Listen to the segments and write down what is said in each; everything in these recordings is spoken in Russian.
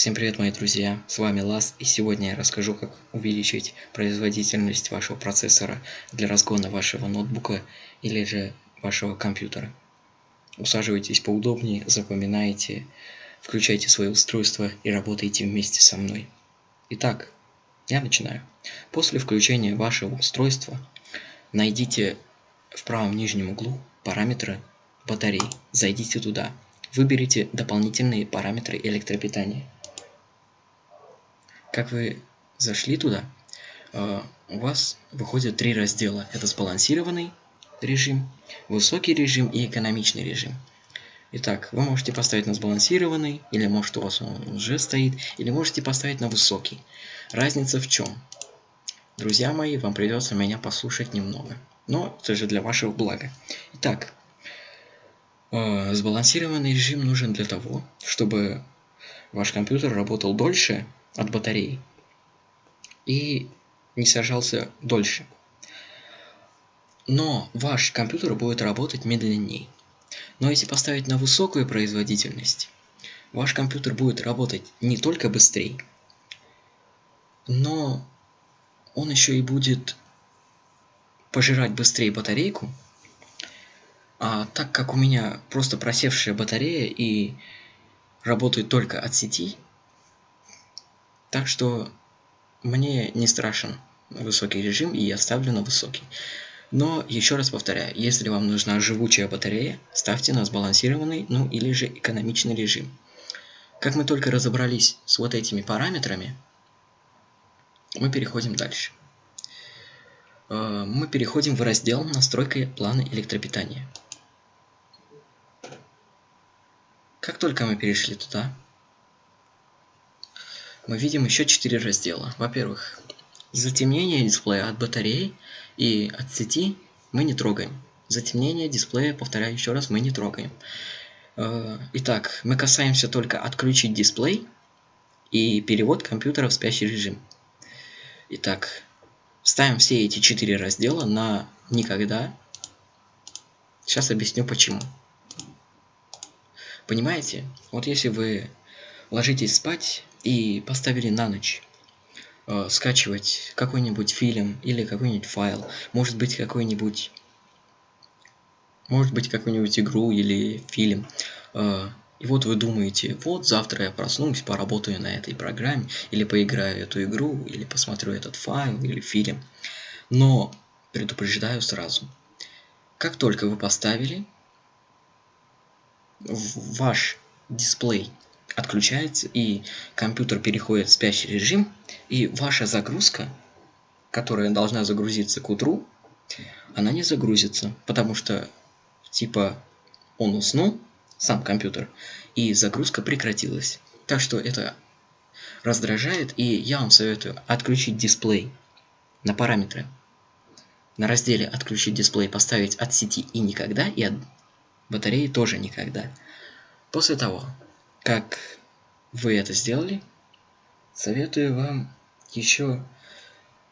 Всем привет, мои друзья! С вами Лас, и сегодня я расскажу, как увеличить производительность вашего процессора для разгона вашего ноутбука или же вашего компьютера. Усаживайтесь поудобнее, запоминайте, включайте свое устройство и работайте вместе со мной. Итак, я начинаю. После включения вашего устройства найдите в правом нижнем углу параметры батареи. Зайдите туда. Выберите дополнительные параметры электропитания. Как вы зашли туда, э, у вас выходят три раздела. Это сбалансированный режим, высокий режим и экономичный режим. Итак, вы можете поставить на сбалансированный, или может у вас он уже стоит, или можете поставить на высокий. Разница в чем? Друзья мои, вам придется меня послушать немного. Но это же для вашего блага. Итак, э, сбалансированный режим нужен для того, чтобы ваш компьютер работал дольше от батареи и не сажался дольше. Но ваш компьютер будет работать медленнее. Но если поставить на высокую производительность, ваш компьютер будет работать не только быстрее, но он еще и будет пожирать быстрее батарейку. А так как у меня просто просевшая батарея и работает только от сети, так что мне не страшен высокий режим, и я ставлю на высокий. Но, еще раз повторяю, если вам нужна живучая батарея, ставьте на сбалансированный, ну или же экономичный режим. Как мы только разобрались с вот этими параметрами, мы переходим дальше. Э, мы переходим в раздел «Настройка плана электропитания». Как только мы перешли туда, мы видим еще четыре раздела. Во-первых, затемнение дисплея от батареи и от сети мы не трогаем. Затемнение дисплея, повторяю еще раз, мы не трогаем. Э, итак, мы касаемся только отключить дисплей и перевод компьютера в спящий режим. Итак, ставим все эти четыре раздела на никогда. Сейчас объясню почему. Понимаете? Вот если вы ложитесь спать и поставили на ночь э, скачивать какой-нибудь фильм или какой-нибудь файл, может быть какой-нибудь может быть какую-нибудь игру или фильм. Э, и вот вы думаете, вот завтра я проснусь, поработаю на этой программе, или поиграю эту игру, или посмотрю этот файл или фильм. Но предупреждаю сразу, как только вы поставили ваш дисплей отключается и компьютер переходит в спящий режим, и ваша загрузка, которая должна загрузиться к утру, она не загрузится, потому что типа он уснул, сам компьютер, и загрузка прекратилась. Так что это раздражает, и я вам советую отключить дисплей на параметры. На разделе «Отключить дисплей» поставить от сети и никогда, и от батареи тоже никогда. После того, как вы это сделали, советую вам еще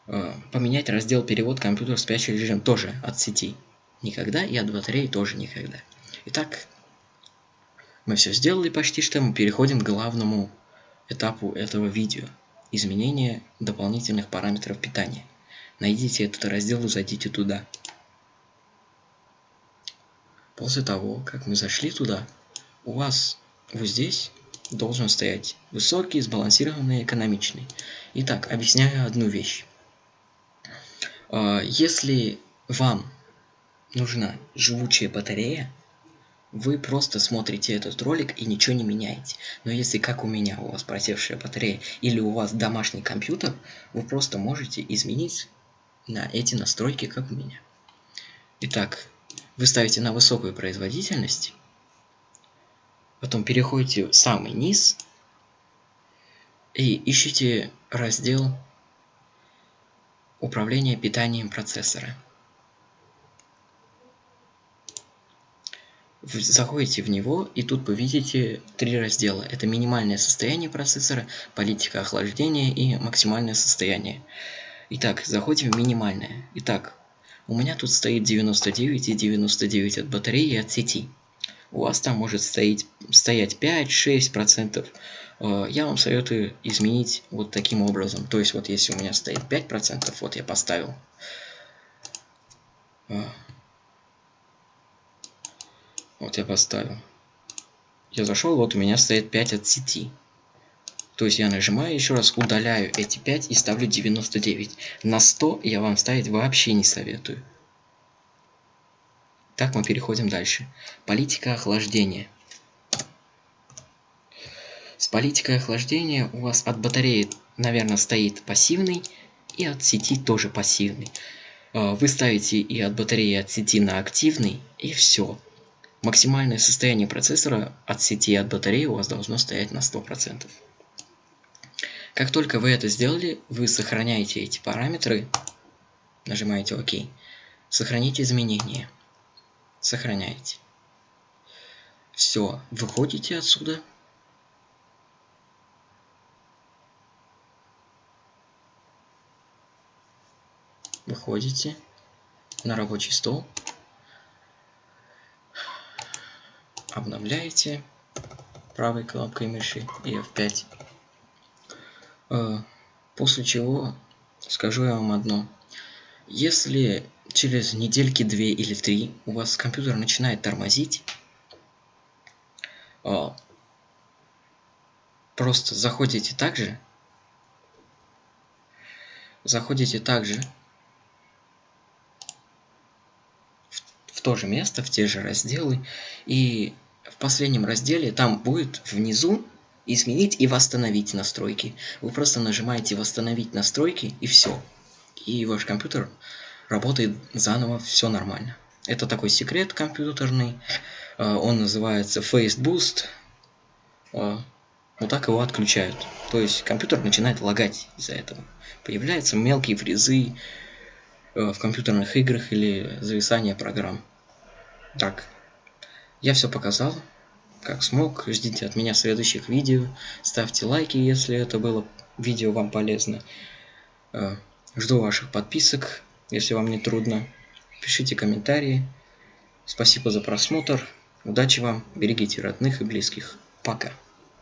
э, поменять раздел перевод компьютер в спящий режим тоже от сети. Никогда и от батареи тоже никогда. Итак, мы все сделали почти что, мы переходим к главному этапу этого видео. Изменение дополнительных параметров питания. Найдите этот раздел и зайдите туда. После того, как мы зашли туда, у вас вот здесь должен стоять высокий, сбалансированный, экономичный. Итак, объясняю одну вещь. А, если вам нужна живучая батарея, вы просто смотрите этот ролик и ничего не меняете. Но если, как у меня, у вас просевшая батарея или у вас домашний компьютер, вы просто можете изменить на эти настройки, как у меня. Итак, вы ставите на высокую производительность, Потом переходите в самый низ и ищите раздел Управление питанием процессора. Заходите в него, и тут вы видите три раздела. Это минимальное состояние процессора, политика охлаждения и максимальное состояние. Итак, заходим в минимальное. Итак, у меня тут стоит 99 и 99 от батареи и от сети. У вас там может стоять, стоять 5-6%. Э, я вам советую изменить вот таким образом. То есть вот если у меня стоит 5%, вот я поставил. Э, вот я поставил. Я зашел, вот у меня стоит 5 от сети. То есть я нажимаю еще раз, удаляю эти 5 и ставлю 99. На 100 я вам ставить вообще не советую. Так мы переходим дальше. Политика охлаждения. С политикой охлаждения у вас от батареи, наверное, стоит пассивный, и от сети тоже пассивный. А, вы ставите и от батареи, и от сети на активный, и все. Максимальное состояние процессора от сети и от батареи у вас должно стоять на 100%. Как только вы это сделали, вы сохраняете эти параметры, нажимаете ОК, сохраните изменения, сохраняете. Все, выходите отсюда. Выходите на рабочий стол, обновляете правой кнопкой мыши и F5 Э, после чего скажу я вам одно. Если через недельки две или три у вас компьютер начинает тормозить, э, просто заходите также, заходите также в, в то же место, в те же разделы, и в последнем разделе там будет внизу изменить и восстановить настройки. Вы просто нажимаете восстановить настройки и все. И ваш компьютер работает заново, все нормально. Это такой секрет компьютерный. А, он называется Face Boost. А, вот так его отключают. То есть компьютер начинает лагать из-за этого. Появляются мелкие фрезы а, в компьютерных играх или зависание программ. Так, я все показал как смог. Ждите от меня следующих видео. Ставьте лайки, если это было видео вам полезно. Жду ваших подписок, если вам не трудно. Пишите комментарии. Спасибо за просмотр. Удачи вам. Берегите родных и близких. Пока.